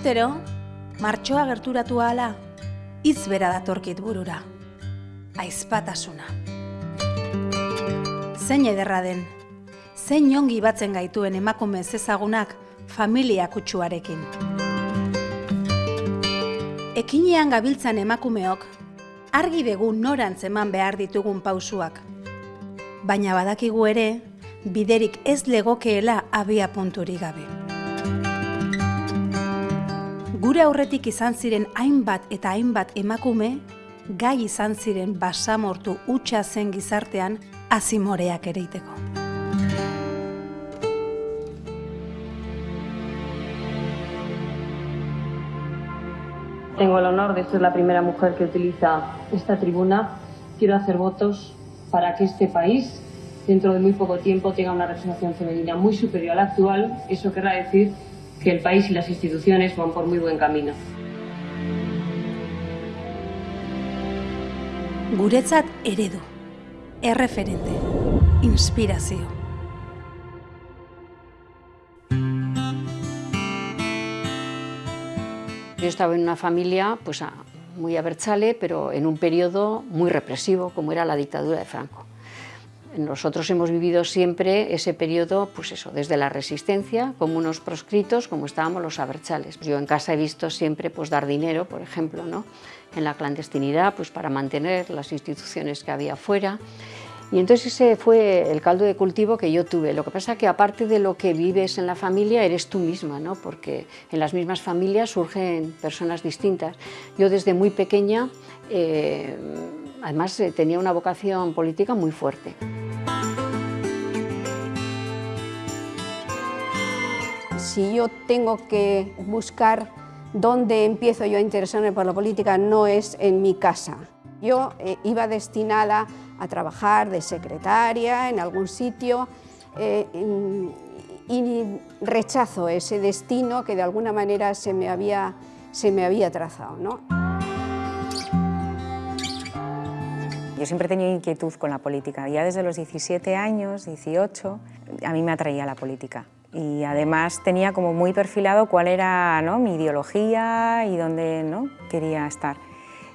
Urtero, martxoa gerturatu ahala, hitz bera datorkit burura. Aizpatasuna. Zein ederra den, zein ongi batzen gaituen emakume ezagunak familia kutsuarekin. Ekinean gabiltzan emakumeok, argi dugu norantz eman behar ditugun pausuak. Baina badakigu ere, biderik ez legokeela abia punturik gabe. Gure aurretik izan ziren hainbat eta hainbat emakume, gai izan ziren basamortu utxa zen gizartean azimoreak ereiteko. Tengo el honor de ser la primera mujer que utiliza esta tribuna. Quiero hacer votos para que este país, dentro de muy poco tiempo, tenga una representación femenina muy superior a la actual. Eso querrá decir que el país y las instituciones van por muy buen camino. Guretzat eredu, erreferente, inspirazio. Yo estaba en una familia pues, muy abertzale, pero en un periodo muy represivo, como era la dictadura de Franco. Nosotros hemos vivido siempre ese periodo, pues eso, desde la resistencia, como unos proscritos, como estábamos los abertzales. Yo en casa he visto siempre pues, dar dinero, por ejemplo, ¿no? en la clandestinidad, pues para mantener las instituciones que había fuera. Y entonces ese fue el caldo de cultivo que yo tuve. Lo que pasa es que aparte de lo que vives en la familia, eres tú misma, ¿no? porque en las mismas familias surgen personas distintas. Yo desde muy pequeña, eh, además eh, tenía una vocación política muy fuerte. Si yo tengo que buscar dónde empiezo yo a interesarme por la política, no es en mi casa. Yo eh, iba destinada a trabajar de secretaria en algún sitio eh, y rechazo ese destino que de alguna manera se me había, se me había trazado. ¿no? Yo siempre he tenido inquietud con la política. Ya desde los 17 años, 18, a mí me atraía la política. Y además tenía como muy perfilado cuál era ¿no? mi ideología y dónde ¿no? quería estar.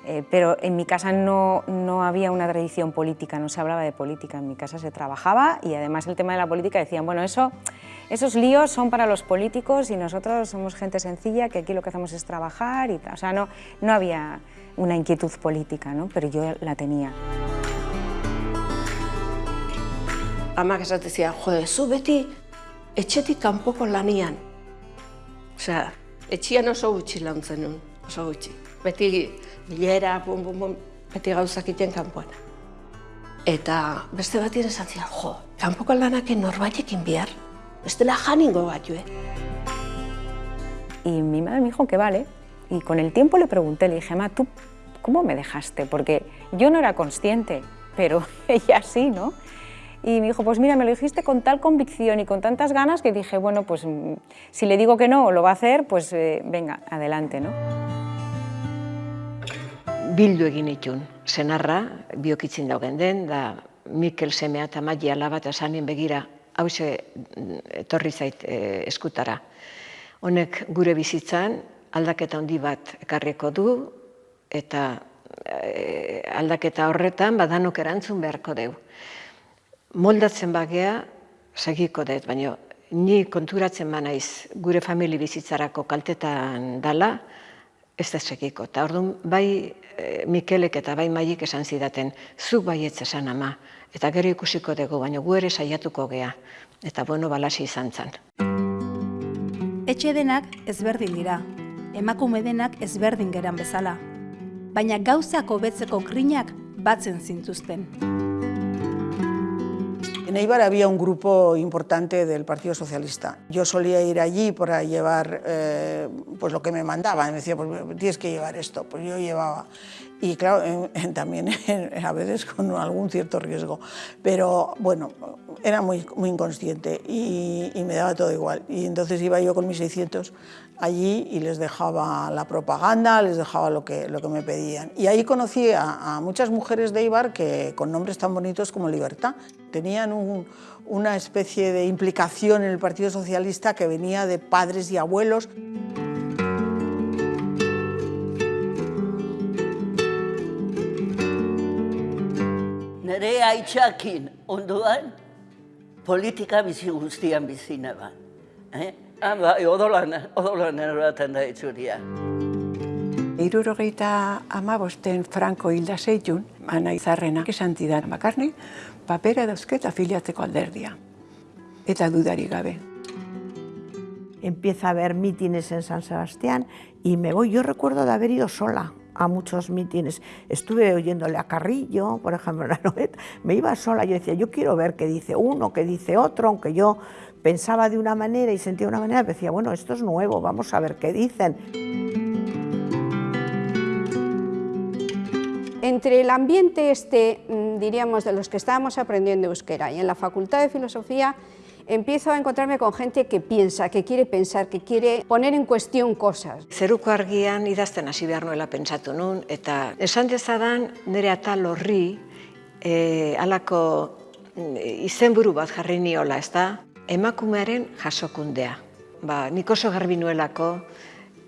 Eh, pero en mi casa no, no, había una tradición política, no se hablaba de política, en mi casa se trabajaba y además el tema de la política decían, bueno, eso, esos líos son para los políticos y nosotros somos gente sencilla que aquí lo que hacemos es trabajar y. O sea, no, no había una inquietud política, ¿no? pero yo la tenía. Amak esatezia, jode, zu beti etxetik kanpoko lanian. Osea, etxian oso gutxi lantzen nun, oso gutxi. Beti bilera, bum, bum, bum, beti gauzak iten kanpoan. Eta beste bat esan zian, jo, kanpoko lanaken norbaitekin bihar, bestela janingo bat, eh? Y mi madre me dijo que vale, y con el tiempo le pregunté, le dije, ma, ¿tú cómo me dejaste? Porque yo no era consciente, pero ella sí, ¿no? Y me dijo, pues mira, me lo dijiste con tal convicción y con tantas ganas que dije, bueno, pues mm, si le digo que no, lo va a hacer, pues eh, venga, adelante, ¿no? Bildu egin itun, senarra, biokitzin daugen den, da Mikel semea eta Magia alaba eta begira hause mm, etorri zait e, eskutara. Honek gure bizitzan aldaketa handi bat ekarriko du eta e, aldaketa horretan badanok erantzun beharko deu moldatzen bagea, segiko dut, baina ni konturatzen naiz gure famili bizitzarako kaltetan dala, ez da segiko. Eta orduan, bai e, Mikelek eta bai Maik esan zidaten, zuk bai esan ama, eta gero ikusiko dugu, baina gu ere saiatuko gea. Eta bueno, balasi izan zen. Etxe denak ezberdin dira, emakume denak ezberdin geran bezala. Baina gauzako betzeko grinak batzen zintuzten. En Eibar había un grupo importante del Partido Socialista. Yo solía ir allí para llevar eh, pues lo que me mandaban. Me decía, pues tienes que llevar esto. Pues yo llevaba. Y claro, también a veces con algún cierto riesgo. Pero bueno, era muy, muy inconsciente y, y me daba todo igual. Y entonces iba yo con mis 600 allí y les dejaba la propaganda, les dejaba lo que, lo que me pedían. Y ahí conocí a, a muchas mujeres de Eibar que, con nombres tan bonitos como Libertad. Tenían un, una especie de implicación en el Partido Socialista que venía de padres y abuelos. Nire haitxakin onduan, politika bizi guztian bizi neban. Eh? Ah, bai, odolan, odolan eroaten da itzuria. Irurogeita amabosten Franco hilda zeitun, ana izarrena, esan zidan bakarni, papera dauzket afiliatzeko alderdia. Eta dudari gabe. Empieza a haber mítines en San Sebastián y me voy, yo recuerdo de haber ido sola a muchos mítines. Estuve oyéndole a Carrillo, por ejemplo, la Noet, me iba sola, yo decía, yo quiero ver qué dice uno, qué dice otro, aunque yo pensaba de una manera y sentía de una manera, decía, bueno, esto es nuevo, vamos a ver qué dicen. Entre el ambiente este, mm, diríamos, de los que estábamos aprendiendo euskera y en la Facultad de Filosofía, empiezo a encontrarme con gente que piensa, que quiere pensar, que quiere poner en cuestión cosas. Zeruko argian idazten hasi behar nuela pentsatu nun, eta esan dezadan nire atal horri e, alako mm, izenburu bat jarri niola, ez da? Emakumearen jasokundea. Ba, nik oso garbi nuelako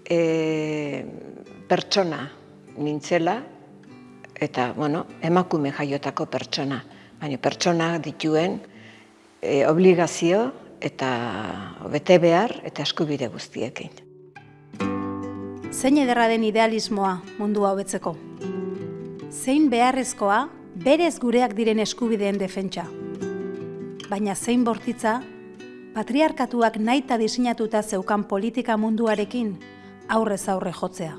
e, pertsona nintzela, eta bueno, emakume jaiotako pertsona. Baina pertsona dituen e, obligazio eta bete behar eta eskubide guztiekin. Zein ederra den idealismoa mundua hobetzeko. Zein beharrezkoa berez gureak diren eskubideen defentsa. Baina zein bortitza, patriarkatuak naita diseinatuta zeukan politika munduarekin aurrez aurre jotzea.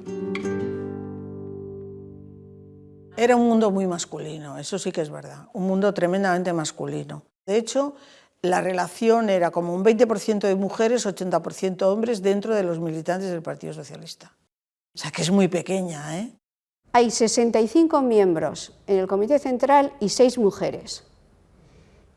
Era un mundo muy masculino, eso sí que es verdad, un mundo tremendamente masculino. De hecho, la relación era como un 20% de mujeres, 80% hombres dentro de los militantes del Partido Socialista. O sea que es muy pequeña, ¿eh? Hay 65 miembros en el Comité Central y 6 mujeres.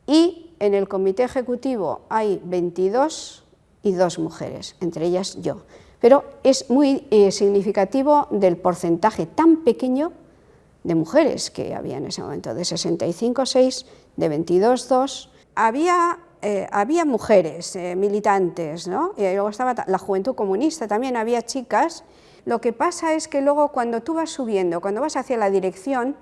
Y en el Comité Ejecutivo hay 22 y 2 mujeres, entre ellas yo. Pero es muy eh, significativo del porcentaje tan pequeño de mujeres que había en ese momento, de 65, 6, de 22, 2. Había, eh, había mujeres eh, militantes, ¿no? y luego estaba la juventud comunista, también había chicas. Lo que pasa es que luego cuando tú vas subiendo, cuando vas hacia la dirección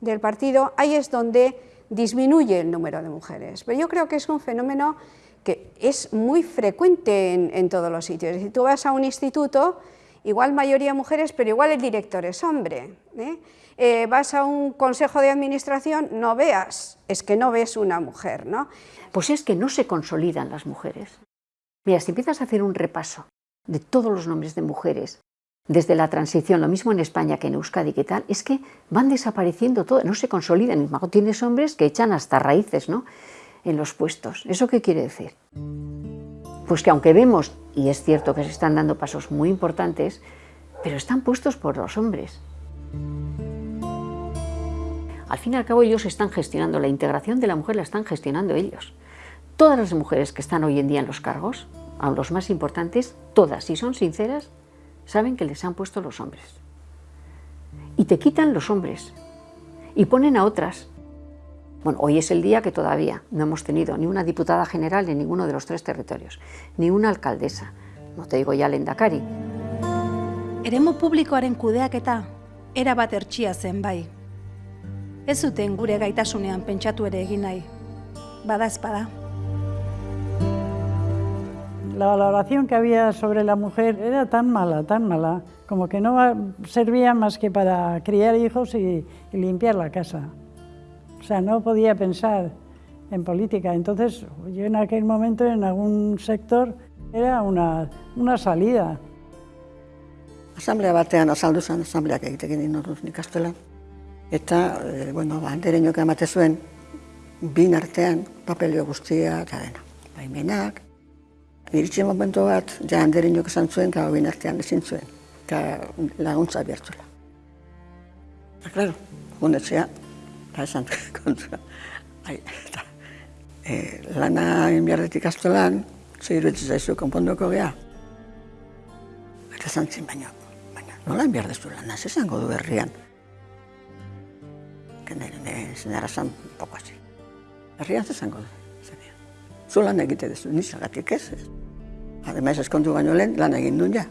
del partido, ahí es donde disminuye el número de mujeres. Pero yo creo que es un fenómeno que es muy frecuente en, en todos los sitios. Si tú vas a un instituto, igual mayoría mujeres, pero igual el director es hombre. ¿eh? Eh, vas a un consejo de administración, no veas, es que no ves una mujer, ¿no? Pues es que no se consolidan las mujeres. Mira, si empiezas a hacer un repaso de todos los nombres de mujeres, desde la transición, lo mismo en España que en Euskadi tal, es que van desapareciendo todo, no se consolidan. Tienes hombres que echan hasta raíces ¿no? en los puestos. ¿Eso qué quiere decir? Pues que aunque vemos, y es cierto que se están dando pasos muy importantes, pero están puestos por los hombres. Al fin y al cabo ellos están gestionando, la integración de la mujer la están gestionando ellos. Todas las mujeres que están hoy en día en los cargos, a los más importantes, todas, si son sinceras, saben que les han puesto los hombres. Y te quitan los hombres y ponen a otras. Bueno, hoy es el día que todavía no hemos tenido ni una diputada general en ninguno de los tres territorios, ni una alcaldesa, no te digo ya lendakari. Eremu publikoaren kudeaketa erabat ertsia zen bai. Ez zuten gure gaitasunean pentsatu ere egin nahi. Bada espada. La valoración que había sobre la mujer era tan mala, tan mala, como que no servía más que para criar hijos y, y limpiar la casa. O sea, no podía pensar en política. Entonces, yo en aquel momento, en algún sector, era una, una salida. Asamblea batean azaldu zen, asambleak egitekin inoruz nik astelan. Eta, e, bueno, ba, andereñok emate zuen, bin artean, papelio guztia eta dena. Baimenak, iritsi momentu bat, ja andereñok esan zuen, eta bin artean ezin zuen, eta laguntza bihartuela. Eta, klaro, gunetzea, eta esan kontra. Ai, eta, e, lana inbiarretik astelan, zeiruetzi zaizu konponduko geha. Eta esan zin, baina, baina, nola inbiardezu lana, ez esango du herrian. Poko hasi. Herrian ez esango du. Zu lan egite dezu, nizagatik ez. Ademais, eskontu baino lehen, lan egin duen ja.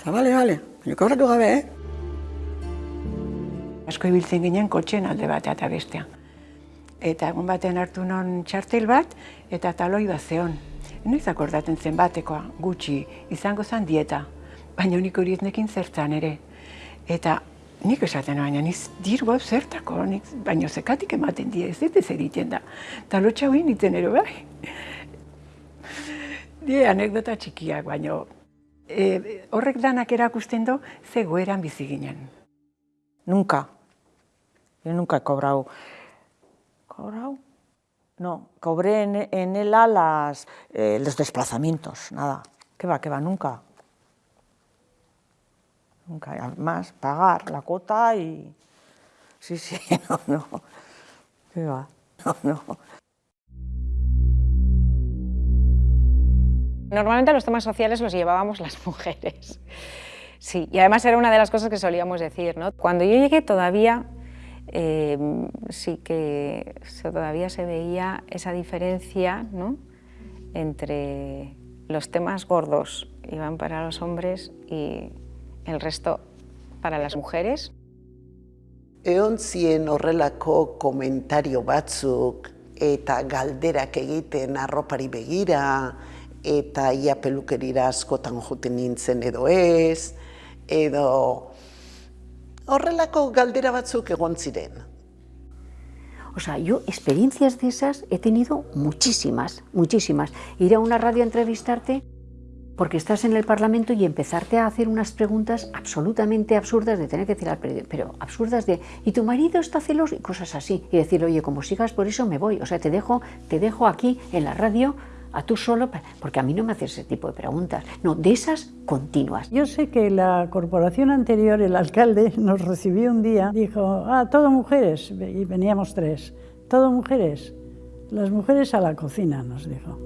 Eta bale, bale, baina kobratu gabe, eh? Asko ibiltzen ginen kotxen alde bat eta bestea. Eta egun baten hartu non txartel bat eta taloi bat zeon. Noiz akordaten zen batekoa, gutxi, izango zen dieta. Baina nik hori ez nekin zertzan ere. Eta nik esaten baina niz dirgo zertako, nik, baina zekatik ematen die, ez ez egiten da. Eta lotxa hori nintzen ero bai. Die anekdota txikiak, baina e, horrek danak erakusten do, ze goeran bizi ginen. Nunca. Yo nunca he cobrado. ¿Cobrado? No, cobré en, en ELA las, eh, los desplazamientos, nada. ¿Qué va, qué va? Nunca. Nunca. Además, pagar la cuota y... Sí, sí, no, no. ¿Qué va? No, no. Normalmente los temas sociales los llevábamos las mujeres. Sí, y además era una de las cosas que solíamos decir. ¿no? Cuando yo llegué todavía eh, sí que todavía se veía esa diferencia ¿no? entre los temas gordos iban para los hombres y el resto para las mujeres. Egon zien horrelako komentario batzuk eta galderak egiten arropari begira eta ia pelukerira askotan juten nintzen edo ez, edo horrelako galdera batzuk egon ziren. O sea, yo experiencias de esas he tenido muchísimas, muchísimas. Ir a una radio a entrevistarte porque estás en el Parlamento y empezarte a hacer unas preguntas absolutamente absurdas de tener que decir al periodista, pero absurdas de, ¿y tu marido está celoso? Y cosas así. Y decir, oye, como sigas por eso me voy. O sea, te dejo, te dejo aquí en la radio a tú solo, porque a mí no me haces ese tipo de preguntas, no, de esas continuas. Yo sé que la corporación anterior, el alcalde, nos recibió un día, dijo, ah, todo mujeres, y veníamos tres, todo mujeres, las mujeres a la cocina, nos dijo.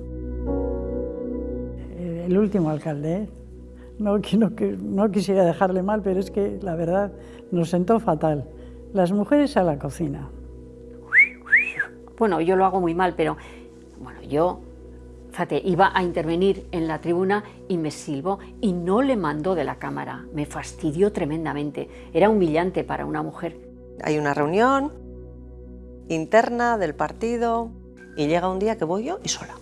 El último alcalde, ¿eh? no, no, no quisiera dejarle mal, pero es que la verdad nos sentó fatal. Las mujeres a la cocina. Bueno, yo lo hago muy mal, pero bueno, yo fíjate, iba a intervenir en la tribuna y me silbó y no le mandó de la cámara. Me fastidió tremendamente. Era humillante para una mujer. Hay una reunión interna del partido y llega un día que voy yo y sola.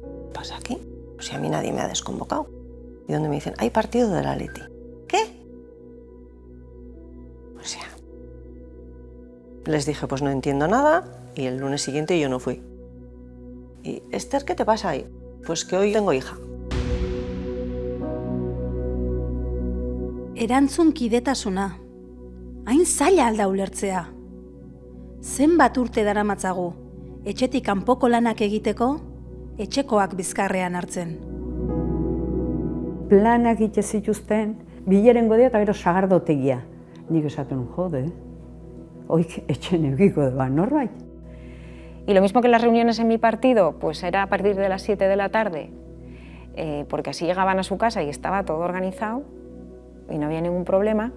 ¿Qué pasa aquí? Si a mí nadie me ha desconvocado. Y donde me dicen, hay partido de la Leti. ¿Qué? O sea, les dije, pues no entiendo nada y el lunes siguiente yo no fui. Y, Esther, ¿qué te pasa ahí? Pues que hoy tengo hija. Erantzun kidetasuna. Hain zaila alda ulertzea. Zenbat urte daramatzagu, etxetik kanpoko lanak egiteko, etxekoak bizkarrean hartzen. Planak ite zituzten, bileren godea eta gero sagardotegia. Nik esaten jode, oik etxen egiko da norbait. Y lo mismo que las reuniones en mi partido, pues era a partir de las 7 de la tarde, eh, porque así llegaban a su casa y estaba todo organizado y no había ningún problema.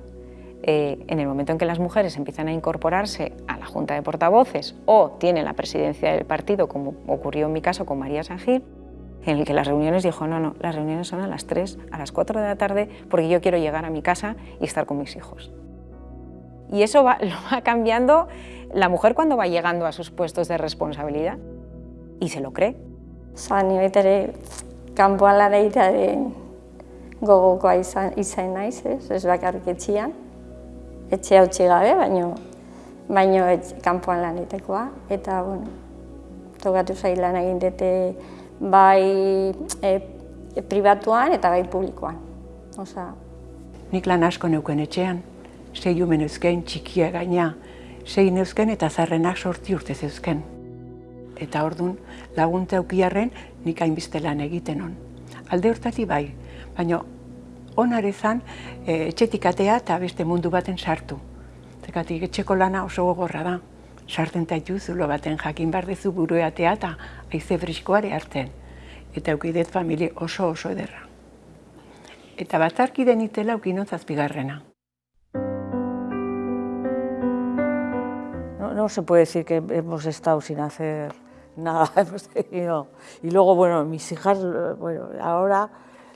Eh, en el momento en que las mujeres empiezan a incorporarse a la Junta de Portavoces o tienen la presidencia del partido, como ocurrió en mi caso con María Sangil, en el que las reuniones dijo, no, no, las reuniones son a las 3, a las 4 de la tarde, porque yo quiero llegar a mi casa y estar con mis hijos. Y eso va, lo va cambiando la mujer cuando va llegando a sus puestos de responsabilidad y se lo cree. Ni betere kanpoan lan egitearen gogokoa izan, izan naiz, ez, ez bakarrik etxian, etxe utzi gabe, baino, baino kanpoan lan egitekoa. Eta, bueno, tokatu zail lan egin dute bai e, e, pribatuan eta bai publikoan. Osa, Nik lan asko neuken etxean, sei umen eusken txikia gaina, sei neuzken eta zarrenak sorti urte zeuzken. Eta ordun laguntza aukiarren nik hainbizte lan egiten on. Alde hortati bai, baina onare zan e, etxetik atea eta beste mundu baten sartu. Zekatik etxeko lana oso gogorra da. Sarten taitu zulo baten jakin behar dezu buru atea eta aize friskoare hartzen. Eta aukidet familie oso oso ederra. Eta batzarki denitela aukinon zazpigarrena. no se puede decir que hemos estado sin hacer nada, hemos tenido... Y luego, bueno, mis hijas, bueno, ahora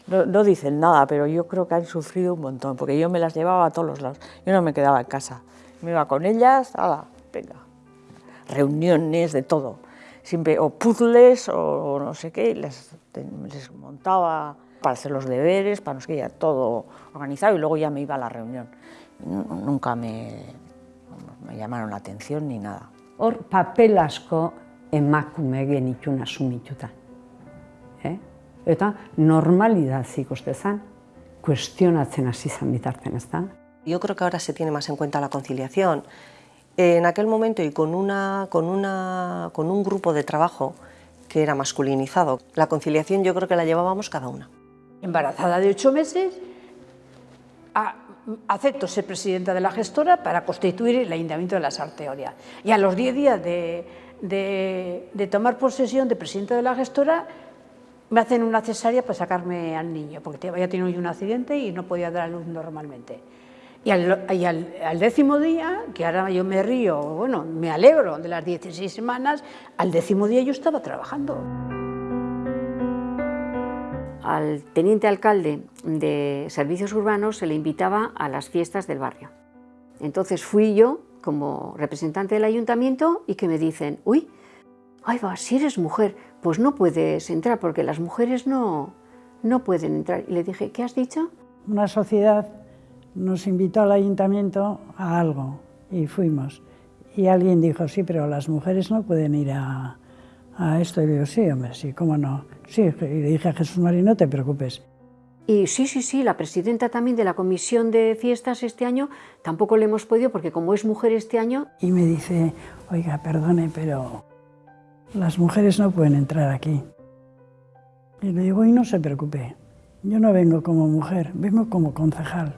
no, no, dicen nada, pero yo creo que han sufrido un montón, porque yo me las llevaba a todos los lados, yo no me quedaba en casa. Me iba con ellas, ala, venga, reuniones de todo. Siempre, o puzzles o no sé qué, les, montaba para hacer los deberes, para no sé qué, todo organizado y luego ya me iba a la reunión. Nunca me, me llamaron la atención ni nada. Hor papel asko emakume genitun asumituta. Eh? Eta normalidad ikuste zen, kuestionatzen hasi zen bitarten, ez da? Yo creo que ahora se tiene más en cuenta la conciliación. En aquel momento y con, una, con, una, con un grupo de trabajo que era masculinizado, la conciliación yo creo que la llevábamos cada una. Embarazada de ocho meses, a, acepto ser presidenta de la gestora para constituir el Ayuntamiento de la Sarteoria. Y a los diez días de, de, de tomar posesión de presidenta de la gestora, me hacen una cesárea para sacarme al niño, porque había tenido un accidente y no podía dar a luz normalmente. Y, al, al, décimo día, que ahora yo me río, bueno, me alegro de las 16 semanas, al décimo día yo estaba trabajando. Al teniente alcalde de servicios urbanos se le invitaba a las fiestas del barrio. Entonces fui yo como representante del ayuntamiento y que me dicen, uy, ay va, si eres mujer, pues no puedes entrar porque las mujeres no, no pueden entrar. Y le dije, ¿qué has dicho? Una sociedad nos invitó al ayuntamiento a algo y fuimos. Y alguien dijo, sí, pero las mujeres no pueden ir a, a esto. Y digo, sí, hombre, sí, ¿cómo no? Sí, y le dije a Jesús María, no te preocupes. Y sí, sí, sí, la presidenta también de la comisión de fiestas este año tampoco le hemos podido porque como es mujer este año... Y me dice, oiga, perdone, pero las mujeres no pueden entrar aquí. Y le digo, y no se preocupe, yo no vengo como mujer, vengo como concejal.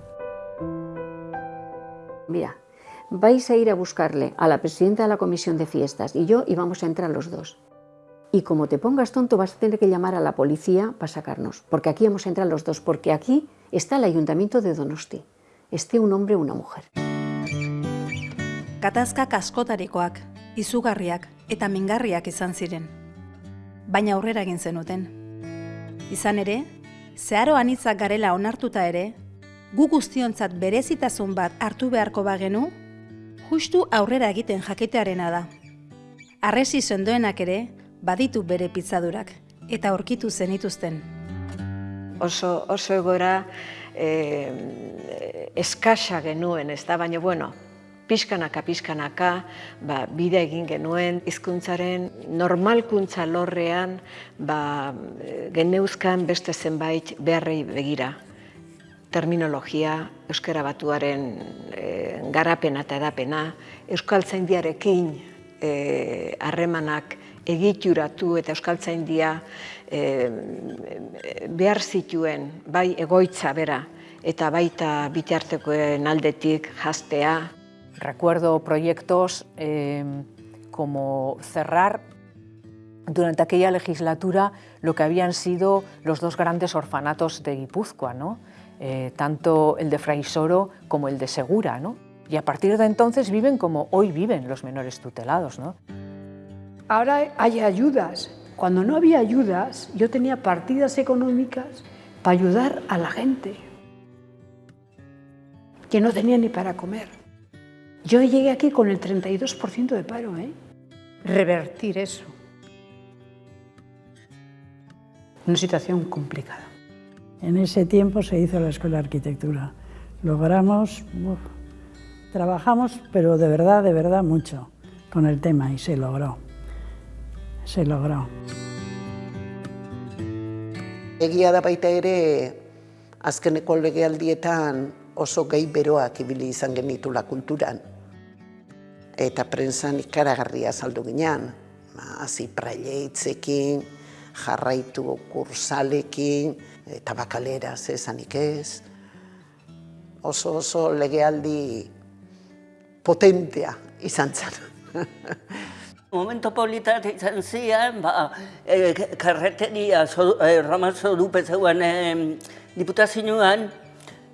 Mira, vais a ir a buscarle a la presidenta de la comisión de fiestas y yo y vamos a entrar los dos. Y como te pongas tonto vas a tener que llamar a la policía para sacarnos, porque aquí hemos entrado los dos, porque aquí está el ayuntamiento de Donosti. Esté un hombre o una mujer. Katazkak askotarikoak, izugarriak eta mingarriak izan ziren. Baina aurrera egin zenuten. Izan ere, zeharo anitzak garela onartuta ere, gu guztiontzat berezitasun bat hartu beharko bagenu, justu aurrera egiten jakitearena da. Arresi sendoenak ere, baditu bere pizzadurak, eta aurkitu zenituzten. Oso, oso egora eh, eskasa genuen, ez da, baina bueno, pixkanaka, pixkanaka, ba, bide egin genuen, hizkuntzaren normalkuntza lorrean, ba, geneuzkan beste zenbait beharrei begira. Terminologia, euskara batuaren e, garapena eta edapena, euskaltzaindiarekin harremanak egituratu eta euskaltzaindia e, behar zituen bai egoitza bera eta baita bitartekoen aldetik jastea. Recuerdo proyectos eh, como cerrar durante aquella legislatura lo que habían sido los dos grandes orfanatos de Guipúzcoa, ¿no? Eh, tanto el de Fraisoro como el de Segura. ¿no? Y a partir de entonces viven como hoy viven los menores tutelados. ¿no? Ahora hay ayudas. Cuando no había ayudas, yo tenía partidas económicas para ayudar a la gente que no tenía ni para comer. Yo llegué aquí con el 32% de paro, ¿eh? Revertir eso. Una situación complicada. En ese tiempo se hizo la Escuela de Arquitectura. Logramos, uf, trabajamos, pero de verdad, de verdad mucho con el tema y se logró. Se logró. Egia da baita ere, azkeneko legealdietan oso gehi beroak ibili izan genitula kulturan. Eta prensan ikaragarria saldu ginean. Hazi praileitzekin, jarraitu kursalekin, tabakalera zezanik ez. Oso oso legealdi potentea izan zen. Momento polita izan zian, ba, e, karreteria, so, e, Roma Zorupe zeuen e, diputazioan,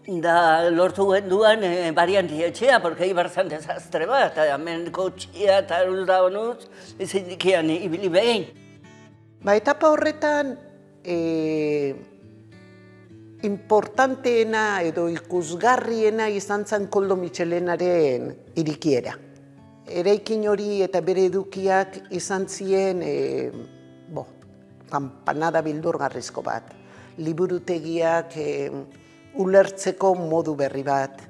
da lortu genduan e, barianti etxea, porque ibar zan desastre bat, eta hemen kotxia eta da honuz, ezin dikian ibili behin. Ba, etapa horretan, e, importanteena edo ikusgarriena izan zen Koldo Michelenaren irikiera. Eraikin hori eta bere edukiak izan ziren e, bo, kampanada bildurgarrizko bat. Liburutegiak e, ulertzeko modu berri bat,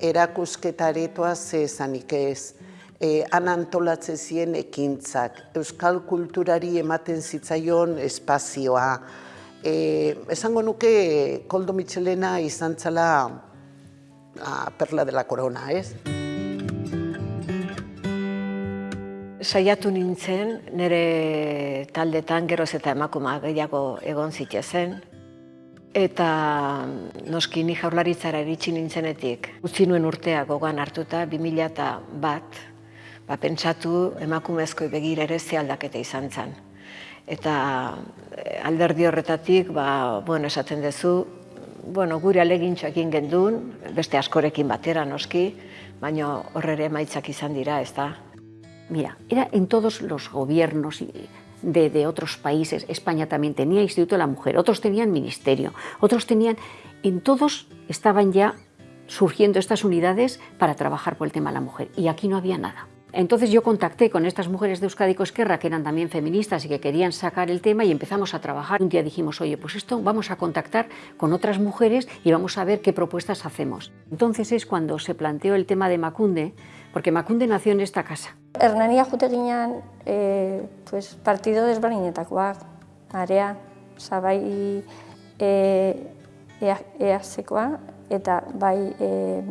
erakusketaretoa ze esanik ez, e, han antolatze ziren ekintzak, euskal kulturari ematen zitzaion espazioa, e, esango nuke Koldo Michelena izan zela a, perla de la corona, ez? Saiatu nintzen, nire taldetan geroz eta emakuma gehiago egon zitezen, eta noski ni jaurlaritzara iritsi nintzenetik. Utzi nuen urtea gogan hartuta, 2000 bat, ba, pentsatu emakumezko begira ere ze aldaketa izan zen eta eh, alderdi horretatik, ba, bueno, esaten duzu, bueno, gure alegintxo egin gendun, beste askorekin batera noski, baina horrere maitzak izan dira, ez da? Mira, era en todos los gobiernos de, otros países, España también tenía Instituto de la Mujer, otros tenían ministerio, otros tenían, en todos estaban ya surgiendo estas unidades para trabajar por el tema de la mujer, y aquí no había nada. Entonces yo contacté con estas mujeres de Euskadi Esquerra que eran también feministas y que querían sacar el tema y empezamos a trabajar. Un día dijimos, oye, pues esto vamos a contactar con otras mujeres y vamos a ver qué propuestas hacemos. Entonces es cuando se planteó el tema de Macunde, porque Macunde nació en esta casa. Hernania jute ginean, eh, pues, partido desberdinetakoak, area, sabai e, easekoa, eta bai e,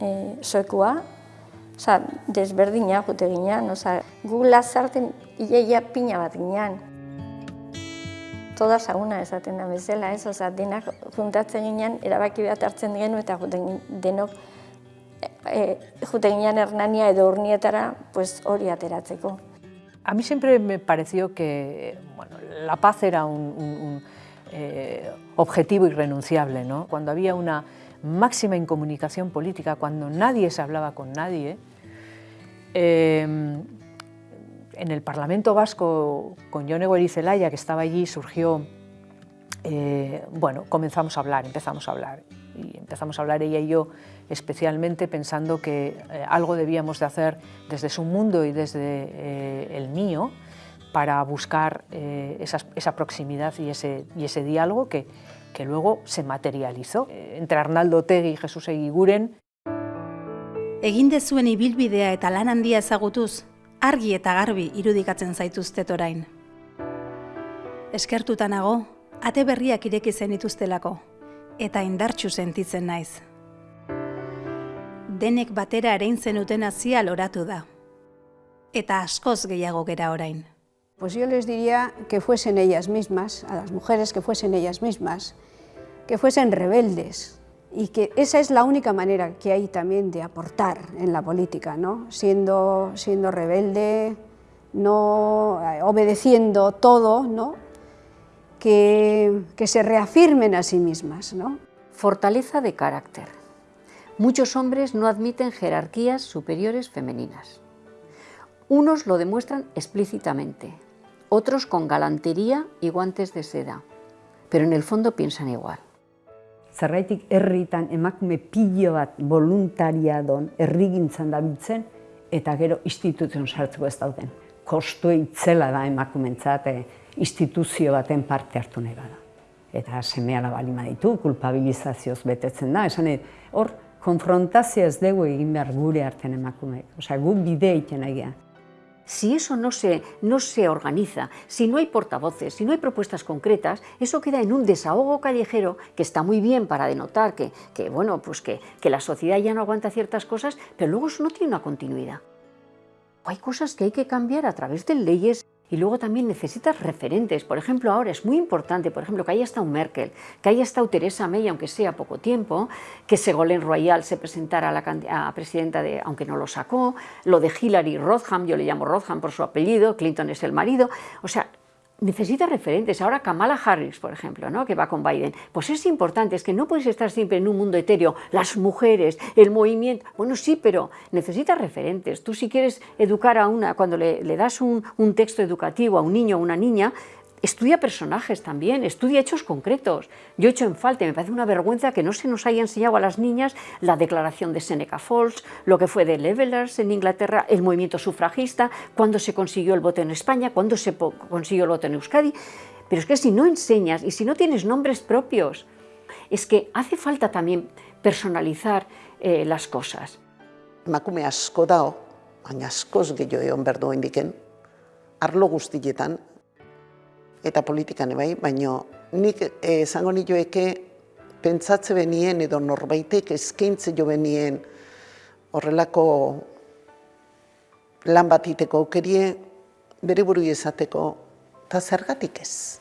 e, soekua, Osa, desberdina jute ginean, osa, gu lazarten iaia pina bat ginean. Toda sauna esaten da bezala, ez? Osa, denak juntatzen ginean, erabaki bat hartzen genu eta denok e, jute ginean hernania edo pues, hori ateratzeko. A mí siempre me pareció que bueno, la paz era un, un, un eh, objetivo irrenunciable, ¿no? Cuando había una máxima incomunicación política, cuando nadie se hablaba con nadie, Em, en el Parlamento Vasco, con Yone Goerizelaya, que estaba allí, surgió, eh, bueno, comenzamos a hablar, empezamos a hablar. Y empezamos a hablar ella y yo especialmente pensando que eh, algo debíamos de hacer desde su mundo y desde eh, el mío para buscar esa, esa, proximidad y ese, y ese diálogo que, que luego se materializó. entre Arnaldo Tegui y Jesús Eguiguren Egin dezuen ibilbidea eta lan handia ezagutuz, argi eta garbi irudikatzen zaituztet orain. Eskertuta nago, ate berriak ireki zen ituztelako, eta indartxu sentitzen naiz. Denek batera erein zenuten azia loratu da. Eta askoz gehiago gera orain. Pues yo les diría que fuesen ellas mismas, a las mujeres que fuesen ellas mismas, que fuesen rebeldes, y que esa es la única manera que hay también de aportar en la política, ¿no? siendo, siendo rebelde, no eh, obedeciendo todo, ¿no? que, que se reafirmen a sí mismas. ¿no? Fortaleza de carácter. Muchos hombres no admiten jerarquías superiores femeninas. Unos lo demuestran explícitamente, otros con galantería y guantes de seda, pero en el fondo piensan igual. zerraitik herritan emakume pilo bat voluntaria don herrigintzan dabiltzen eta gero instituzion sartzeko ez dauden. Kostu itzela da emakumentzat e, instituzio baten parte hartu nahi bada. Eta semeala bali ditu, kulpabilizazioz betetzen da, esan hor konfrontazio ez dugu egin behar gure arten emakumeek. Osea, gu. Si eso no se, no se organiza, si no hay portavoces, si no hay propuestas concretas, eso queda en un desahogo callejero que está muy bien para denotar que, que bueno, pues que, que la sociedad ya no aguanta ciertas cosas, pero luego eso no tiene una continuidad. Hay cosas que hay que cambiar a través de leyes y luego también necesitas referentes. Por ejemplo, ahora es muy importante, por ejemplo, que haya estado Merkel, que haya estado Teresa May, aunque sea poco tiempo, que Segolén Royal se presentara a la presidenta de, aunque no lo sacó, lo de Hillary Rodham, yo le llamo Rodham por su apellido, Clinton es el marido, o sea, necesita referentes. Ahora Kamala Harris, por ejemplo, ¿no? que va con Biden. Pues es importante, es que no puedes estar siempre en un mundo etéreo, las mujeres, el movimiento. Bueno, sí, pero necesitas referentes. Tú si quieres educar a una, cuando le, das un, texto educativo a un niño o una niña, estudia personajes también, estudia hechos concretos. Yo he hecho en falta, me parece una vergüenza que no se nos haya enseñado a las niñas la declaración de Seneca Falls, lo que fue de Levelers en Inglaterra, el movimiento sufragista, cuándo se consiguió el voto en España, cuándo se consiguió el voto en Euskadi. Pero es que si no enseñas y si no tienes nombres propios, es que hace falta también personalizar eh, las cosas. Emakume asko dao, baina askoz gehiago egon behar duen diken, arlo guztietan, eta politikan bai, baina nik eh, esango nioeke pentsatze benien edo norbaitek eskaintze jo benien horrelako lan bat iteko aukerie bere buru izateko eta zergatik ez.